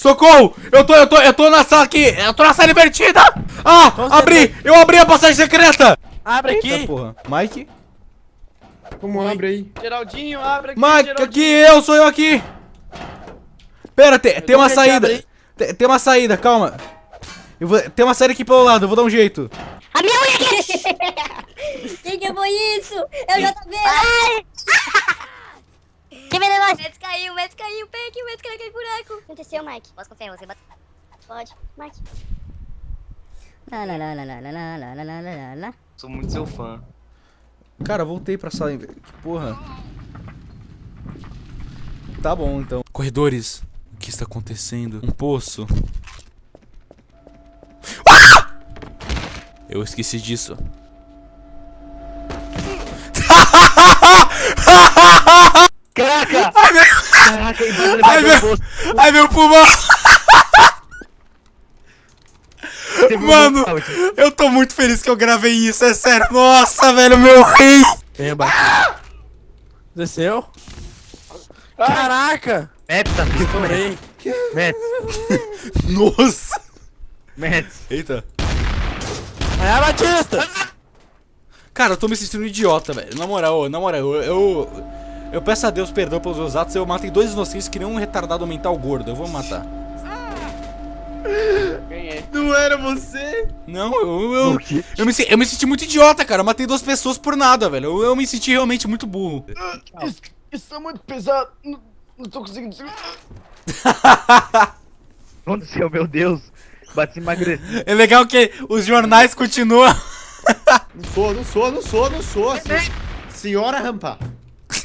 Socorro! Eu tô, eu tô, eu tô na sala aqui! Eu tô na sala invertida! Ah! Com abri! Eu abri a passagem secreta! Abre Eita aqui. porra. Mike? Como abre aí? Geraldinho, abre aqui, Mike, Geraldinho. aqui eu, sou eu aqui! Pera, tem, tem uma saída. Tem, tem uma saída, calma. Eu vou, tem uma saída aqui pelo lado, eu vou dar um jeito. A minha unha aqui! que que foi isso? Eu já tô vendo! Venenoso! O Mets caiu, o Mets caiu, pega aqui, o Mets caiu naquele buraco. O que aconteceu, Mike? Posso confiar em você? Bate- Pode, Mike. Lá, lá, lá, lá, lá, lá, lá, lá, lá, lá, lá. Sou muito seu fã. Cara, voltei pra sala. inver- Que porra. Tá bom, então. Corredores. O que está acontecendo? Um poço. Ah! Eu esqueci disso. Caraca! Ai, meu, Caraca, ai, meu posto. ai, meu pulmão. Mano, eu tô muito feliz que eu gravei isso, é sério. Nossa, velho, meu rei. Abaixo. Desceu? Caraca! Mets, tá Estourei. Nossa. Mets. Eita. É, Batista! Cara, eu tô me sentindo um idiota, velho. Na moral, na moral, eu, eu. Eu peço a Deus perdão pelos meus atos. Eu matei dois inocentes que nem um retardado mental gordo. Eu vou matar. Ganhei. Não era você? Não, eu. Eu, eu, me, se- eu me senti muito idiota, cara. Eu matei duas pessoas por nada, velho. Eu, eu me senti realmente muito burro. Isso, isso é muito pesado. Não, não tô conseguindo. aconteceu, meu Deus? Bati emagrecer. É legal que os jornais continuam. Não sou, não sou, não sou, não sou. sen- Senhora Rampa.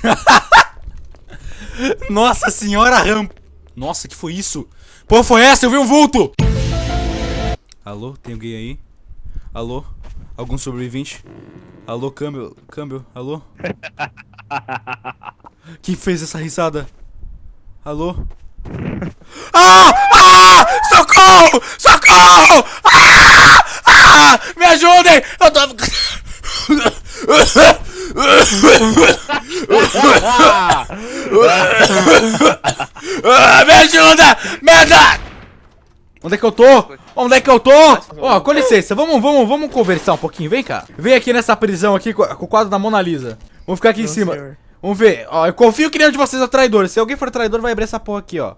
Nossa senhora rampa. Nossa, que foi isso? Pô, foi essa? Eu vi um vulto! Alô, tem alguém aí? Alô? Algum sobrevivente? Alô, câmbio? Câmbio? Alô? Quem fez essa risada? Alô? Ah! Ah! Socorro! Socorro! Ah! Ah! Me ajudem! Eu tô... Ah, me ajuda! Me ajuda! Onde é que eu tô? Onde é que eu tô? Ó, com licença, vamos, vamos, vamos conversar um pouquinho, vem cá. Vem aqui nessa prisão aqui com, o quadro da Mona Lisa. Vamos ficar aqui em Não, cima. senhor. Vamos ver. Ó, eu confio que nenhum de vocês é traidor. Se alguém for traidor, vai abrir essa porra aqui, ó.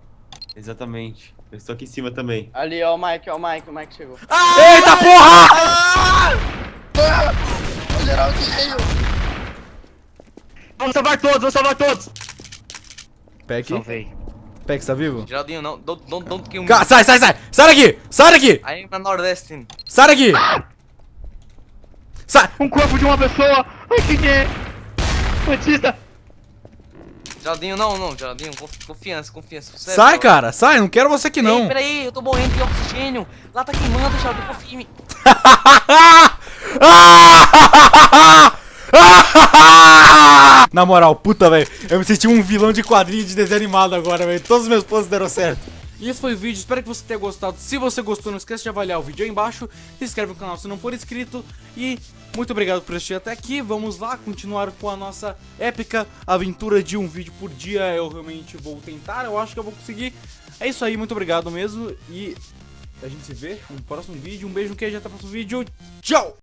Exatamente. Eu estou aqui em cima também. Ali, ó o Mike, ó o Mike, o Mike chegou. Eita porra! O Geraldinho! Vamos salvar todos, vamos salvar todos. Peck, Salvei. Peck, tá vivo? Geraldinho, não, don't, don't, don't kill me. Ca- sai, sai, sai! Sai daqui! Sai daqui! I am a Nordestin. Sai daqui! Sai! Um corpo de uma pessoa. Ai, quem é? Batista. Geraldinho, não, não, Geraldinho, conf- confiança, confiança. É Sai, cara! Sai! Não quero você aqui, Ei, não! peraí, eu tô morrendo de oxigênio. Lá tá queimando, Geraldinho, confia em mim. Na moral, puta, velho. Eu me senti um vilão de quadrinho de desenho animado agora, velho. Todos os meus planos deram certo. E esse foi o vídeo, espero que você tenha gostado. Se você gostou, não esqueça de avaliar o vídeo aí embaixo. Se inscreve no canal se não for inscrito. E muito obrigado por assistir até aqui. Vamos lá continuar com a nossa épica aventura de um vídeo por dia. Eu realmente vou tentar, eu acho que eu vou conseguir. É isso aí, muito obrigado mesmo. E a gente se vê no próximo vídeo. Um beijo, um queijo, até o próximo vídeo. Tchau!